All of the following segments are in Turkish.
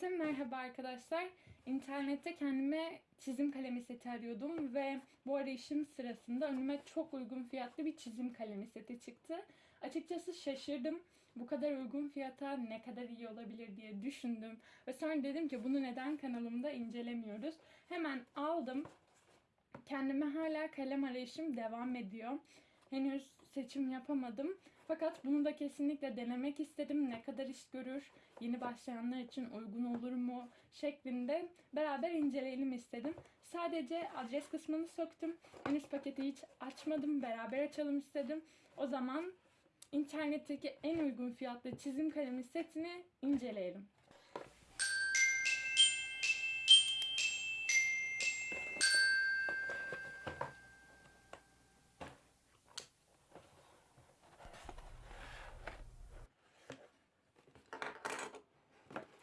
Herkese merhaba arkadaşlar. İnternette kendime çizim kalemi seti arıyordum ve bu arayışım sırasında önüme çok uygun fiyatlı bir çizim kalemi seti çıktı. Açıkçası şaşırdım. Bu kadar uygun fiyata ne kadar iyi olabilir diye düşündüm. Ve sonra dedim ki bunu neden kanalımda incelemiyoruz. Hemen aldım. Kendime hala kalem arayışım devam ediyor. Henüz seçim yapamadım. Fakat bunu da kesinlikle denemek istedim. Ne kadar iş görür, yeni başlayanlar için uygun olur mu şeklinde beraber inceleyelim istedim. Sadece adres kısmını söktüm. Henüz paketi hiç açmadım. Beraber açalım istedim. O zaman internetteki en uygun fiyatlı çizim kalemi setini inceleyelim.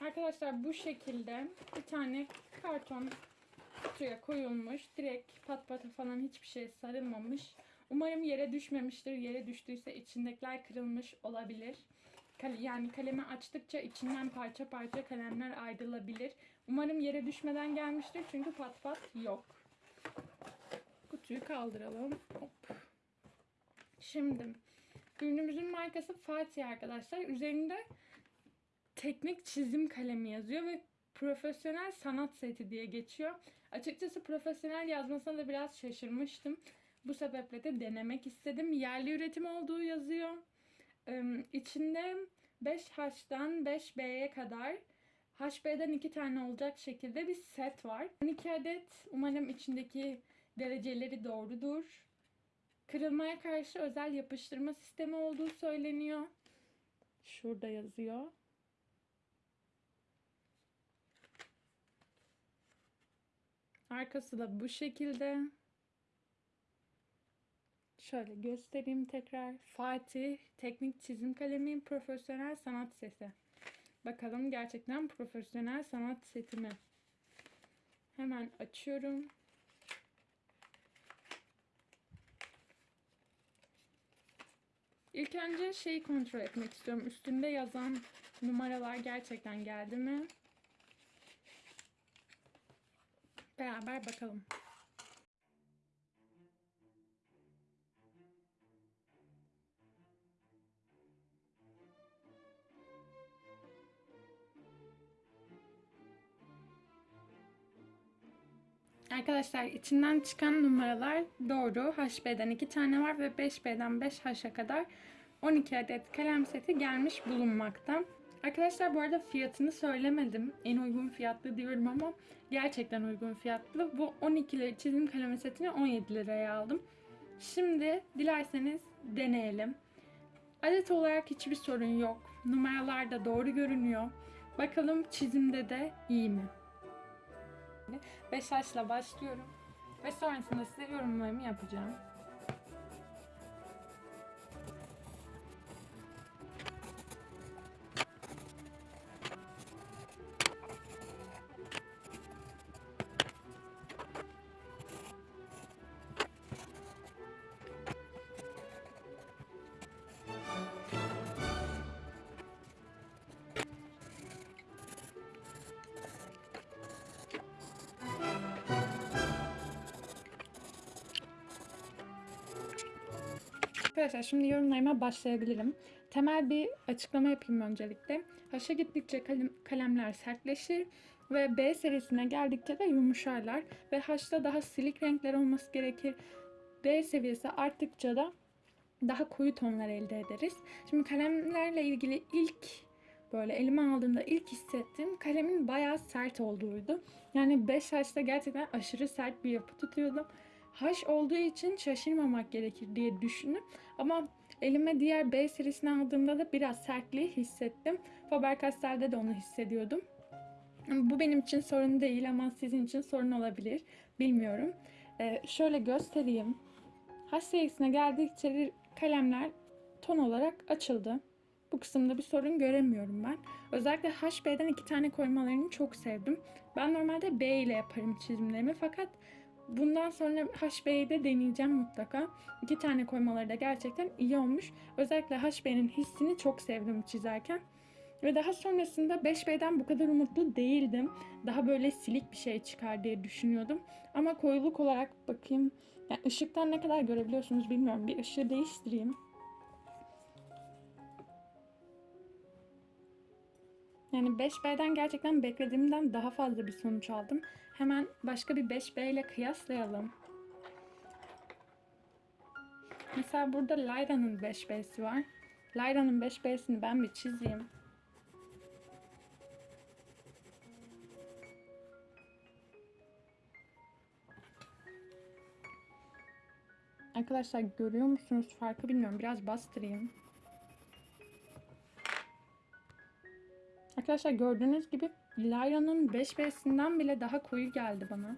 Arkadaşlar bu şekilde bir tane karton kutuya koyulmuş. Direkt pat pata falan hiçbir şey sarılmamış. Umarım yere düşmemiştir. Yere düştüyse içindekiler kırılmış olabilir. Yani kalemi açtıkça içinden parça parça kalemler ayrılabilir. Umarım yere düşmeden gelmiştir çünkü pat pat yok. Kutuyu kaldıralım. Hop. Şimdi ürünümüzün markası Fatih arkadaşlar. Üzerinde teknik çizim kalemi yazıyor ve profesyonel sanat seti diye geçiyor. Açıkçası profesyonel yazmasına da biraz şaşırmıştım. Bu sebeple de denemek istedim. Yerli üretim olduğu yazıyor. Ee, içinde 5H'dan 5B'ye kadar HB'den 2 tane olacak şekilde bir set var. 12 adet. Umarım içindeki dereceleri doğrudur. Kırılmaya karşı özel yapıştırma sistemi olduğu söyleniyor. Şurada yazıyor. Arkası da bu şekilde. Şöyle göstereyim tekrar. Fatih Teknik Çizim Kalemi Profesyonel Sanat Seti. Bakalım gerçekten profesyonel sanat seti mi? Hemen açıyorum. İlk önce şeyi kontrol etmek istiyorum. Üstünde yazan numaralar gerçekten geldi mi? Beraber bakalım. Arkadaşlar içinden çıkan numaralar doğru. HB'den 2 tane var ve 5B'den 5H'a kadar 12 adet kalem seti gelmiş bulunmakta. Arkadaşlar bu arada fiyatını söylemedim. En uygun fiyatlı diyorum ama gerçekten uygun fiyatlı. Bu 12 lira çizim kalem setini 17 liraya aldım. Şimdi dilerseniz deneyelim. Adet olarak hiçbir sorun yok. Numaralar da doğru görünüyor. Bakalım çizimde de iyi mi? 5 yaşla başlıyorum. Ve sonrasında size yorumlarımı yapacağım. Arkadaşlar şimdi yorumlarıma başlayabilirim. Temel bir açıklama yapayım öncelikle. Haşa gittikçe kalem, kalemler sertleşir ve B serisine geldikçe de yumuşarlar. Ve H'da daha silik renkler olması gerekir. D seviyesi arttıkça da daha koyu tonlar elde ederiz. Şimdi kalemlerle ilgili ilk böyle elime aldığımda ilk hissettiğim kalemin bayağı sert olduğuydu. Yani 5 H'da gerçekten aşırı sert bir yapı tutuyordum. H olduğu için şaşırmamak gerekir diye düşündüm. Ama elime diğer B serisini aldığımda da biraz sertliği hissettim. Faber-Castell'de de onu hissediyordum. Bu benim için sorun değil ama sizin için sorun olabilir. Bilmiyorum. Ee, şöyle göstereyim. H serisine geldikçe kalemler ton olarak açıldı. Bu kısımda bir sorun göremiyorum ben. Özellikle HB'den iki tane koymalarını çok sevdim. Ben normalde B ile yaparım çizimlerimi fakat bundan sonra HB'yi de deneyeceğim mutlaka. İki tane koymaları da gerçekten iyi olmuş. Özellikle HB'nin hissini çok sevdim çizerken. Ve daha sonrasında 5B'den bu kadar umutlu değildim. Daha böyle silik bir şey çıkar diye düşünüyordum. Ama koyuluk olarak bakayım. Yani ışıktan ne kadar görebiliyorsunuz bilmiyorum. Bir ışığı değiştireyim. Yani 5B'den gerçekten beklediğimden daha fazla bir sonuç aldım. Hemen başka bir 5B ile kıyaslayalım. Mesela burada Lyra'nın 5B'si var. Lyra'nın 5B'sini ben bir çizeyim. Arkadaşlar görüyor musunuz farkı bilmiyorum. Biraz bastırayım. Arkadaşlar gördüğünüz gibi Lyra'nın 5B'sinden bile daha koyu geldi bana.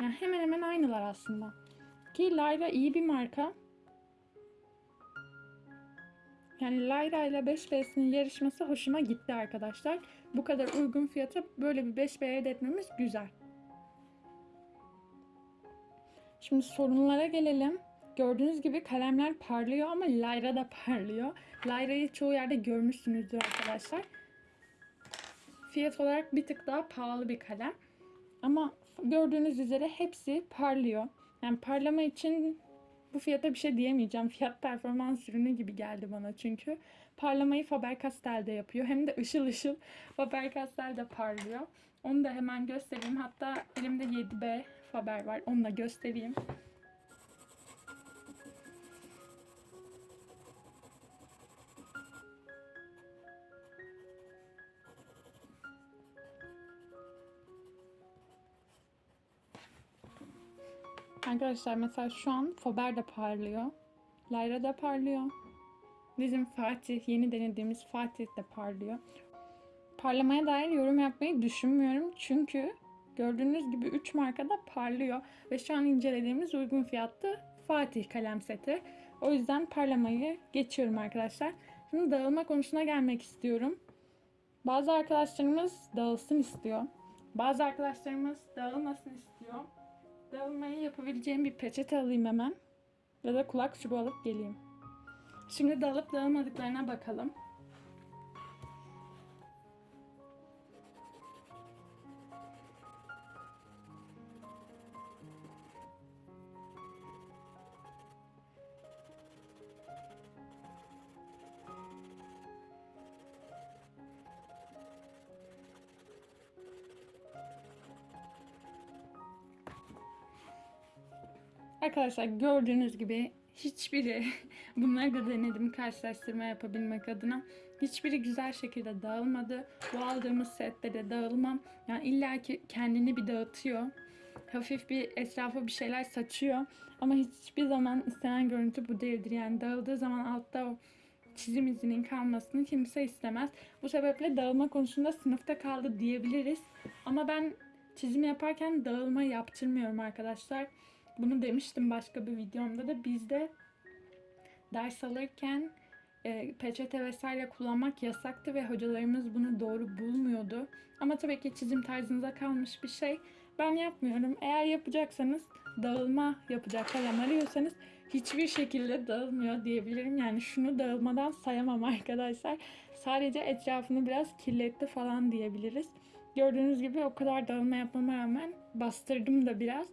Yani hemen hemen aynılar aslında. Ki Lyra iyi bir marka. Yani Lyra ile 5B'sinin yarışması hoşuma gitti arkadaşlar. Bu kadar uygun fiyata böyle bir 5B elde güzel. Şimdi sorunlara gelelim. Gördüğünüz gibi kalemler parlıyor ama Lyra da parlıyor. Lyra'yı çoğu yerde görmüşsünüzdür arkadaşlar. Fiyat olarak bir tık daha pahalı bir kalem. Ama gördüğünüz üzere hepsi parlıyor. Yani parlama için bu fiyata bir şey diyemeyeceğim. Fiyat performans ürünü gibi geldi bana çünkü. Parlamayı Faber-Castell'de yapıyor. Hem de ışıl ışıl Faber-Castell'de parlıyor. Onu da hemen göstereyim. Hatta elimde 7B Faber var. Onu da göstereyim. Arkadaşlar mesela şu an Faber de parlıyor. Lyra da parlıyor. Bizim Fatih, yeni denediğimiz Fatih de parlıyor. Parlamaya dair yorum yapmayı düşünmüyorum. Çünkü gördüğünüz gibi 3 marka da parlıyor. Ve şu an incelediğimiz uygun fiyatlı Fatih kalem seti. O yüzden parlamayı geçiyorum arkadaşlar. Şimdi dağılma konusuna gelmek istiyorum. Bazı arkadaşlarımız dağılsın istiyor. Bazı arkadaşlarımız dağılmasın istiyor. Dağılmayı yapabileceğim bir peçete alayım hemen. Ya da kulak çubuğu alıp geleyim. Şimdi dağılıp dağılmadıklarına bakalım. Arkadaşlar gördüğünüz gibi hiçbiri bunları da denedim karşılaştırma yapabilmek adına. Hiçbiri güzel şekilde dağılmadı. Bu aldığımız sette de dağılmam. Yani illaki kendini bir dağıtıyor. Hafif bir etrafa bir şeyler saçıyor. Ama hiçbir zaman istenen görüntü bu değildir. Yani dağıldığı zaman altta o çizim izinin kalmasını kimse istemez. Bu sebeple dağılma konusunda sınıfta kaldı diyebiliriz. Ama ben çizim yaparken dağılma yaptırmıyorum arkadaşlar. Bunu demiştim başka bir videomda da bizde ders alırken e, peçete vesaire kullanmak yasaktı ve hocalarımız bunu doğru bulmuyordu. Ama tabii ki çizim tarzınıza kalmış bir şey. Ben yapmıyorum. Eğer yapacaksanız dağılma yapacak kalem arıyorsanız hiçbir şekilde dağılmıyor diyebilirim. Yani şunu dağılmadan sayamam arkadaşlar. Sadece etrafını biraz kirletti falan diyebiliriz. Gördüğünüz gibi o kadar dağılma yapmama rağmen bastırdım da biraz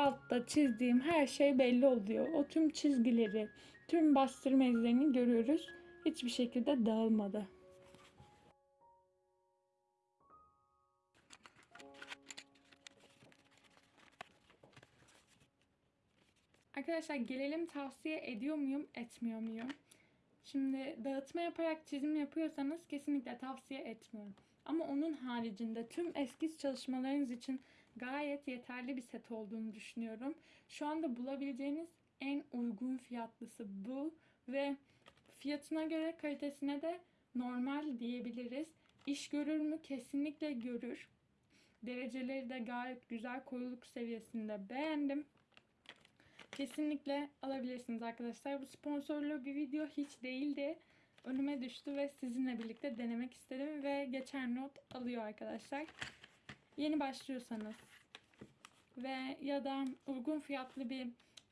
altta çizdiğim her şey belli oluyor. O tüm çizgileri, tüm bastırma izlerini görüyoruz. Hiçbir şekilde dağılmadı. Arkadaşlar gelelim tavsiye ediyor muyum, etmiyor muyum? Şimdi dağıtma yaparak çizim yapıyorsanız kesinlikle tavsiye etmiyorum. Ama onun haricinde tüm eskiz çalışmalarınız için gayet yeterli bir set olduğunu düşünüyorum. Şu anda bulabileceğiniz en uygun fiyatlısı bu ve fiyatına göre kalitesine de normal diyebiliriz. İş görür mü? Kesinlikle görür. Dereceleri de gayet güzel koyuluk seviyesinde beğendim. Kesinlikle alabilirsiniz arkadaşlar. Bu sponsorlu bir video hiç değildi. Önüme düştü ve sizinle birlikte denemek istedim ve geçer not alıyor arkadaşlar. Yeni başlıyorsanız ve ya da uygun fiyatlı bir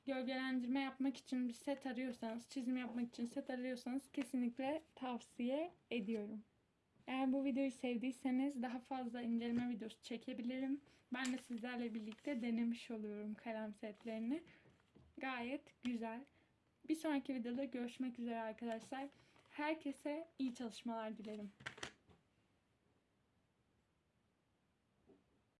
gölgelendirme yapmak için bir set arıyorsanız, çizim yapmak için set arıyorsanız kesinlikle tavsiye ediyorum. Eğer bu videoyu sevdiyseniz daha fazla inceleme videosu çekebilirim. Ben de sizlerle birlikte denemiş oluyorum kalem setlerini. Gayet güzel. Bir sonraki videoda görüşmek üzere arkadaşlar. Herkese iyi çalışmalar dilerim.